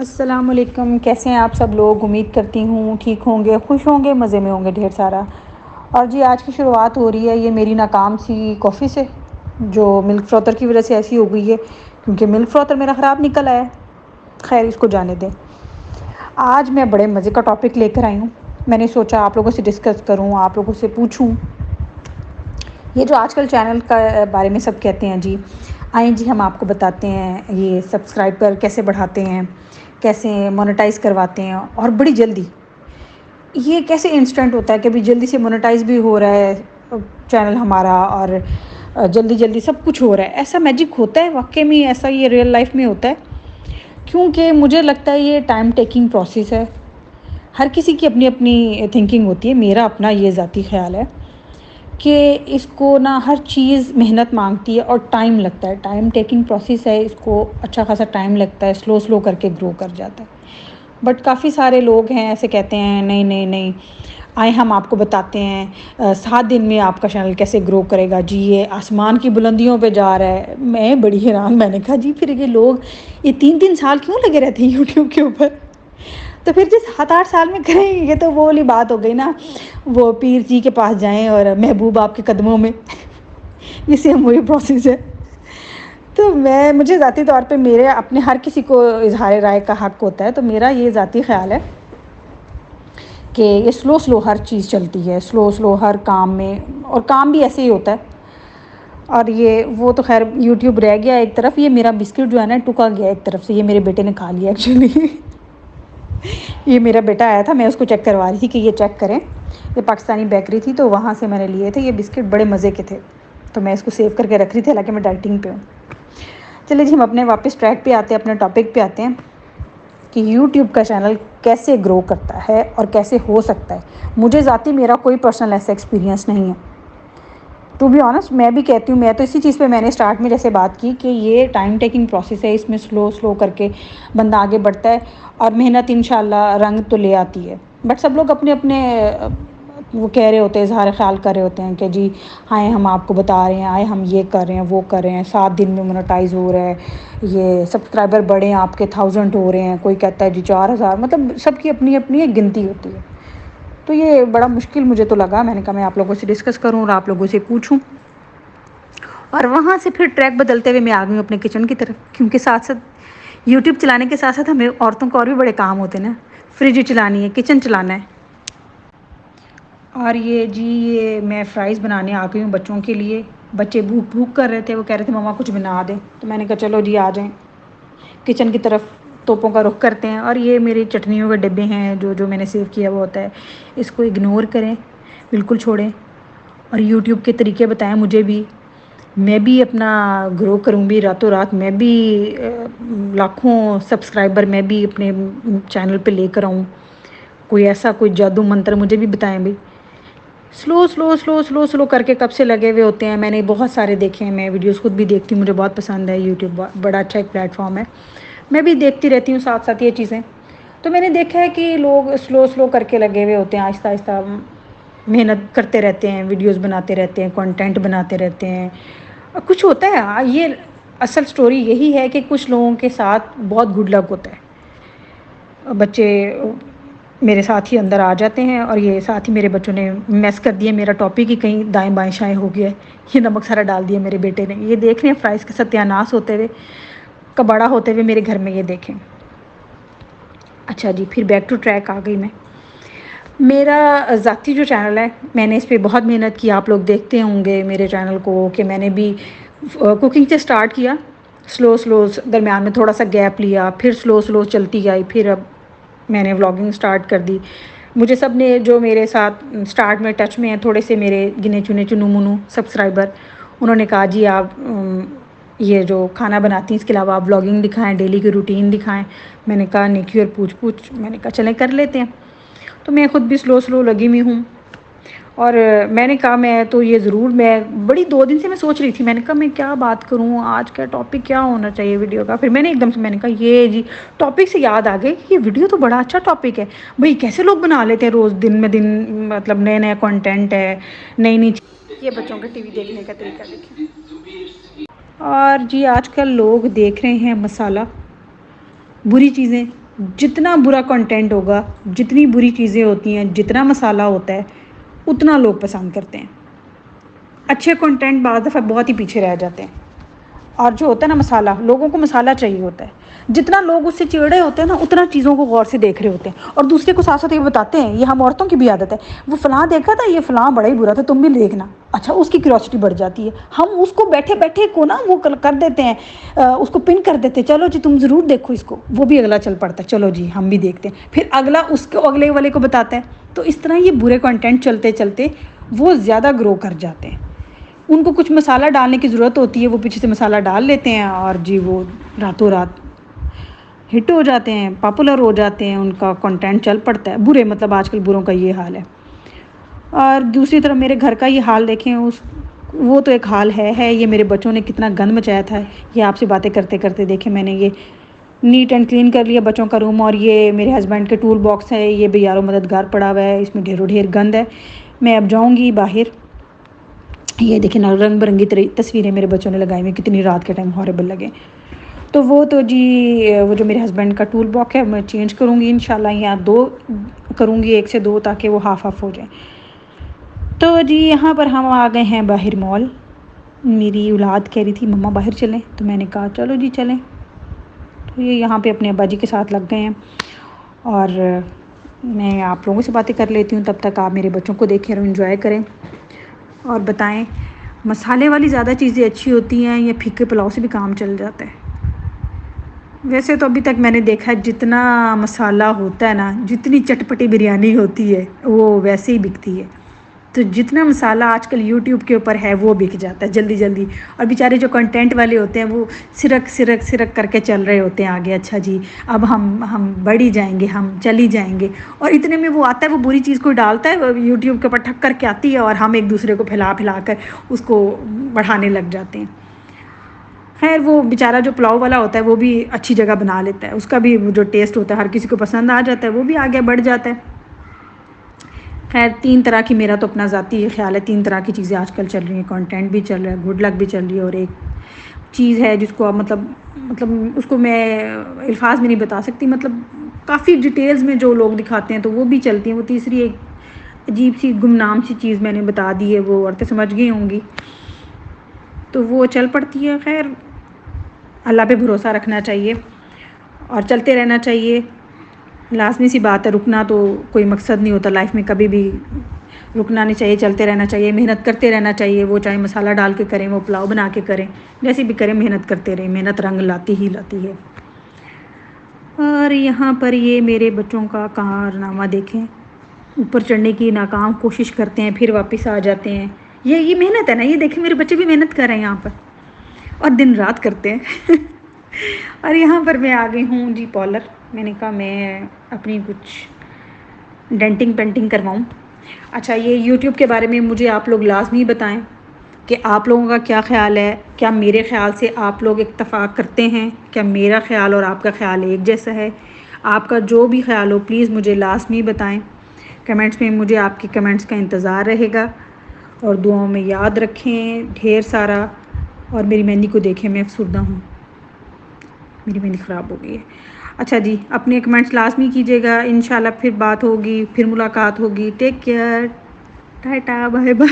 असलकम कैसे हैं आप सब लोग? उम्मीद करती हूँ ठीक होंगे, खुश होंगे, मज़े में होंगे ढेर सारा। और जी, आज की शुरुआत हो रही है ये मेरी नाकाम सी कॉफ़ी से, जो मिल्क फ्रॉथर की वजह से ऐसी हो गई है, क्योंकि मिल्क फ्रॉथर मेरा ख़राब निकल आया खैर, इसको जाने दें। आज मैं बड़े मज़े का टॉपिक लेकर आई हूँ। मैंने सोचा आप लोगों से डिस्कस करूँ, आप लोगों से पूछूँ। ये जो आजकल चैनल का बारे में सब कहते हैं जी, आए जी, हम आपको बताते हैं ये सब्सक्राइबर कैसे बढ़ाते हैं। कैसे मोनेटाइज करवाते हैं और बड़ी जल्दी। ये कैसे इंस्टेंट होता है कि अभी जल्दी से मोनेटाइज भी हो रहा है चैनल हमारा और जल्दी जल्दी सब कुछ हो रहा है। ऐसा मैजिक होता है? वाकई में ऐसा ये रियल लाइफ में होता है? क्योंकि मुझे लगता है ये टाइम टेकिंग प्रोसेस है। हर किसी की अपनी अपनी थिंकिंग होती है। मेरा अपना ये ज़ाती ख्याल है। कि इसको ना हर चीज़ मेहनत मांगती है और टाइम लगता है। टाइम टेकिंग प्रोसेस है, इसको अच्छा खासा टाइम लगता है, स्लो स्लो करके ग्रो कर जाता है। बट काफ़ी सारे लोग हैं, ऐसे कहते हैं, नहीं नहीं नहीं, आए हम आपको बताते हैं सात दिन में आपका चैनल कैसे ग्रो करेगा? जी, ये आसमान की बुलंदियों पे जा रहा है। मैं बड़ी हैरान, मैंने कहा, जी, फिर ये लोग, ये तीन तीन साल क्यों लगे रहते हैं यूट्यूब के ऊपर? तो फिर जिस सात आठ साल में करेंगे तो वो वाली बात हो गई ना। वो पीर जी के पास जाएँ और महबूब आपके कदमों में। ये सेम वही प्रोसेस है। तो मैं, मुझे ज़ाती तौर पे मेरे अपने हर किसी को इजहार राय का हक होता है तो मेरा ये ज़ाती ख्याल है कि ये स्लो स्लो हर चीज़ चलती है, स्लो स्लो हर काम में, और काम भी ऐसे ही होता है। और ये, वो तो खैर यूट्यूब रह गया एक तरफ़, ये मेरा बिस्किट जो है ना, टुका गया एक तरफ़ से, ये मेरे बेटे ने खा लिया एक्चुअली ये मेरा बेटा आया था, मैं उसको चेक करवा रही थी कि ये चेक करें। ये पाकिस्तानी बेकरी थी तो वहाँ से मैंने लिए थे। ये बिस्किट बड़े मज़े के थे। तो मैं इसको सेव करके रख रही थी, हालाँकि मैं डाइटिंग पे हूँ। चलिए जी, हम अपने वापस ट्रैक पे आते हैं, अपने टॉपिक पे आते हैं कि यूट्यूब का चैनल कैसे ग्रो करता है और कैसे हो सकता है। मुझे ज़ाती मेरा कोई पर्सनल ऐसा एक्सपीरियंस नहीं है। टू बी ऑनेस्ट मैं भी कहती हूँ, मैं तो इसी चीज़ पे मैंने स्टार्ट में जैसे बात की कि ये टाइम टेकिंग प्रोसेस है, इसमें स्लो स्लो करके बंदा आगे बढ़ता है और मेहनत इन रंग तो ले आती है। बट सब लोग अपने अपने, वो कह रहे होते हैं, इजहार ख्याल कर रहे होते हैं कि जी हाँ हम आपको बता रहे हैं, आए हम ये कर रहे हैं, वो कर रहे हैं, सात दिन में मोनेटाइज हो रहा है, ये सब्सक्राइबर बढ़े हैं, आपके थाउज़ेंड हो रहे हैं, कोई कहता है जी चार हज़ार मतलब सबकी अपनी अपनी एक गिनती होती है। तो ये बड़ा मुश्किल मुझे तो लगा। मैंने कहा, मैं आप लोगों से डिस्कस करूँ और आप लोगों से पूछूँ। और वहाँ से फिर ट्रैक बदलते हुए मैं आ गई अपने किचन की तरफ़, क्योंकि साथ साथ यूट्यूब चलाने के साथ साथ हमें औरतों को और भी बड़े काम होते हैं ना। फ्रिज चलानी है किचन चलाना है। और ये जी, ये मैं फ़्राइज़ बनाने आ गई हूँ बच्चों के लिए। बच्चे भूख भूख कर रहे थे, वो कह रहे थे, मम्मा, कुछ बना दें। तो मैंने कहा, चलो जी, आ जाएँ। किचन की तरफ़ तोपों का रुख करते हैं और ये मेरी चटनियों के डिब्बे हैं, जो जो मैंने सेव किया वो होता है। इसको इग्नोर करें, बिल्कुल छोड़ें और यूट्यूब के तरीके बताएँ मुझे भी। मैं भी अपना ग्रो करूँगी रातों रात मैं भी लाखों सब्सक्राइबर मैं भी अपने चैनल पे लेकर आऊँ। कोई ऐसा कोई जादू मंत्र मुझे भी बताएँ भाई। Slow slow slow slow slow करके कब से लगे हुए होते हैं? मैंने बहुत सारे देखे हैं, मैं वीडियोस खुद भी देखती हूँ, मुझे बहुत पसंद है यूट्यूब बड़ा अच्छा एक प्लेटफॉर्म है। मैं भी देखती रहती हूँ साथ साथ ये चीज़ें। तो मैंने देखा है कि लोग स्लो स्लो करके लगे हुए होते हैं आहिस्ता आहिस्ता मेहनत करते रहते हैं वीडियोस बनाते रहते हैं, कंटेंट बनाते रहते हैं। कुछ होता है हाँ ये असल स्टोरी यही है कि कुछ लोगों के साथ बहुत गुड लक होता है। बच्चे मेरे साथ ही अंदर आ जाते हैं और ये साथ ही मेरे बच्चों ने मैस कर दिया, मेरा टॉपिक ही कहीं दाएँ बाएँ शाएँ हो गया ये नमक सारा डाल दिया मेरे बेटे ने। ये देख रहे हैं फ्राइज़ के सत्यानाश होते हुए। का बड़ा होते हुए मेरे घर में ये देखें। अच्छा जी, फिर बैक टू ट्रैक आ गई मैं। मेरा ज़ाती जो चैनल है, मैंने इस पर बहुत मेहनत की, आप लोग देखते होंगे मेरे चैनल को कि मैंने भी कुकिंग से स्टार्ट किया। स्लो स्लो दरमियान में थोड़ा सा गैप लिया, फिर स्लो स्लो चलती आई, फिर अब मैंने व्लॉगिंग स्टार्ट कर दी। मुझे सबने जो मेरे साथ स्टार्ट में टच में हैं, थोड़े से मेरे गिने चुने चुनू मुनू सब्सक्राइबर उन्होंने कहा, जी आप ये जो खाना बनाती हैं, इसके अलावा आप ब्लॉगिंग दिखाएँ डेली की रूटीन दिखाएँ। मैंने कहा निकी और पूछ पूछ। मैंने कहा, चलें, कर लेते हैं। तो मैं ख़ुद भी स्लो स्लो लगी हुई हूँ। और मैंने कहा, मैं तो ये ज़रूर, मैं बड़ी दो दिन से मैं सोच रही थी। मैंने कहा, मैं क्या बात करूँ? आज का टॉपिक क्या होना चाहिए वीडियो का? फिर मैंने एकदम से, मैंने कहा, ये जी टॉपिक से याद आ गए कि ये वीडियो तो बड़ा अच्छा टॉपिक है। भाई, कैसे लोग बना लेते हैं रोज़ दिन में दिन मतलब नए नए कॉन्टेंट है नई नई ये बच्चों का टीवी देखने का तरीका देखिए। और जी, आजकल लोग देख रहे हैं मसाला। बुरी चीज़ें, जितना बुरा कंटेंट होगा, जितनी बुरी चीज़ें होती हैं, जितना मसाला होता है, उतना लोग पसंद करते हैं। अच्छे कंटेंट बाद दफ़ा बहुत ही पीछे रह जाते हैं। और जो होता है ना मसाला, लोगों को मसाला चाहिए होता है। जितना लोग उससे चिड़े होते हैं ना, उतना चीज़ों को गौर से देख रहे होते हैं। और दूसरे को साथ साथ ये बताते हैं, ये हम औरतों की भी आदत है। वो फ़लाँ देखा था, ये फ़लाँ बड़ा ही बुरा था, तुम भी देखना। अच्छा उसकी क्यूरोसिटी बढ़ जाती है। हम उसको बैठे बैठे को ना, वो कर देते हैं उसको पिन कर देते हैं। चलो जी, तुम ज़रूर देखो इसको। वो भी अगला चल पड़ता है। चलो जी, हम भी देखते हैं। फिर अगला उसको, अगले वाले को बताता है। तो इस तरह ये बुरे कंटेंट चलते चलते वो ज़्यादा ग्रो कर जाते हैं। उनको कुछ मसाला डालने की ज़रूरत होती है, वो पीछे से मसाला डाल लेते हैं और जी वो रातों रात हिट हो जाते हैं पॉपुलर हो जाते हैं, उनका कंटेंट चल पड़ता है। बुरे मतलब आजकल बुरों का ये हाल है। और दूसरी तरफ़ मेरे घर का ये हाल देखें, उस, वो तो एक हाल है है ये मेरे बच्चों ने कितना गंद मचाया था, ये आपसे बातें करते करते देखे मैंने ये नीट एंड क्लीन कर लिया बच्चों का रूम और ये मेरे हस्बैंड के टूल बॉक्स है, ये भी यारों मददगार पड़ा हुआ है, इसमें ढेरों ढेर गंद है। मैं अब जाऊँगी बाहर ये देखिए ना, रंग बिरंगी तस्वीरें मेरे बच्चों ने लगाई हुई कितनी रात के टाइम हॉरेबल लगे। तो वो तो जी, वो जो मेरे हस्बैंड का टूल बॉक्स है, मैं चेंज करूँगी इन यहाँ दो करूँगी, एक से दो, ताकि वो हाफ़ हाफ़ हो जाए। तो जी, यहाँ पर हम आ गए हैं बाहर मॉल मेरी औलाद कह रही थी, मम्मा, बाहर चलें। तो मैंने कहा, चलो जी, चलें। तो ये यहाँ पे अपने अब्बा जी के साथ लग गए हैं। और मैं आप लोगों से बातें कर लेती हूँ, तब तक आप मेरे बच्चों को देखें और इन्जॉय करें। और बताएँ, मसाले वाली ज़्यादा चीज़ें अच्छी होती हैं या फीके पुलाव से भी काम चल जाता है? वैसे तो अभी तक मैंने देखा है, जितना मसाला होता है ना, जितनी चटपटी बिरयानी होती है, वो वैसे ही बिकती है। तो जितना मसाला आजकल यूट्यूब के ऊपर है, वो बिक जाता है जल्दी जल्दी और बेचारे जो कंटेंट वाले होते हैं, वो सिरक सिरक सिरक करके चल रहे होते हैं आगे अच्छा जी, अब हम हम बढ़ी जाएँगे, हम चली जाएँगे। और इतने में वो आता है, वो बुरी चीज़ को डालता है यूट्यूब के ऊपर ठक करके आती है और हम एक दूसरे को फैला फैला कर उसको बढ़ाने लग जाते हैं। खैर, वो बेचारा जो पुलाव वाला होता है, वो भी अच्छी जगह बना लेता है। उसका भी जो टेस्ट होता है, हर किसी को पसंद आ जाता है, वो भी आगे बढ़ जाता है। खैर, तीन तरह की मेरा तो अपना ज़ाती ख्याल है। तीन तरह की चीज़ें आजकल चल रही हैं। कंटेंट भी चल रहा है गुड लक भी चल रही है और एक चीज़ है जिसको आप मतलब मतलब उसको मैं अल्फाज में नहीं बता सकती। मतलब काफ़ी डिटेल्स में जो लोग दिखाते हैं तो वो भी चलती हैं। वो तीसरी एक अजीब सी, गुमनाम सी चीज़ मैंने बता दी है, वो औरतें समझ गई होंगी। तो वो चल पड़ती है। खैर, अल्लाह पे भरोसा रखना चाहिए और चलते रहना चाहिए। लाजमी सी बात है, रुकना तो कोई मकसद नहीं होता लाइफ में, कभी भी रुकना नहीं चाहिए, चलते रहना चाहिए, मेहनत करते रहना चाहिए, वो चाहे मसाला डाल के करें, वो पुलाव बना के करें, जैसे भी करें, मेहनत करते रहें, मेहनत रंग लाती ही लाती है। और यहाँ पर ये मेरे बच्चों का कारनामा देखें, ऊपर चढ़ने की नाकाम कोशिश करते हैं, फिर वापस आ जाते हैं। ये ये मेहनत है ना, ये देखें, मेरे बच्चे भी मेहनत कर रहे हैं यहाँ पर, और दिन रात करते हैं। और यहाँ पर मैं आ गई हूँ, जी पॉलर मैंने कहा, मैं अपनी कुछ डेंटिंग पेंटिंग करवाऊँ। अच्छा ये यूट्यूब के बारे में मुझे आप लोग लाजमी बताएँ कि आप लोगों का क्या ख्याल है? क्या मेरे ख्याल से आप लोग इतफाक़ करते हैं? क्या मेरा ख्याल और आपका ख्याल एक जैसा है? आपका जो भी ख्याल हो प्लीज़ मुझे लाजमी बताएँ। कमेंट्स में मुझे आपके कमेंट्स का इंतज़ार रहेगा और दुआओं में याद रखें ढेर सारा। और मेरी मेहंदी को देखें, मैं अफसरदा हूँ। मेरी मेहंदी ख़राब हो गई है। अच्छा जी, अपने कमेंट्स लाजमी कीजिएगा। इन फिर बात होगी, फिर मुलाकात होगी। Take care tata bye bye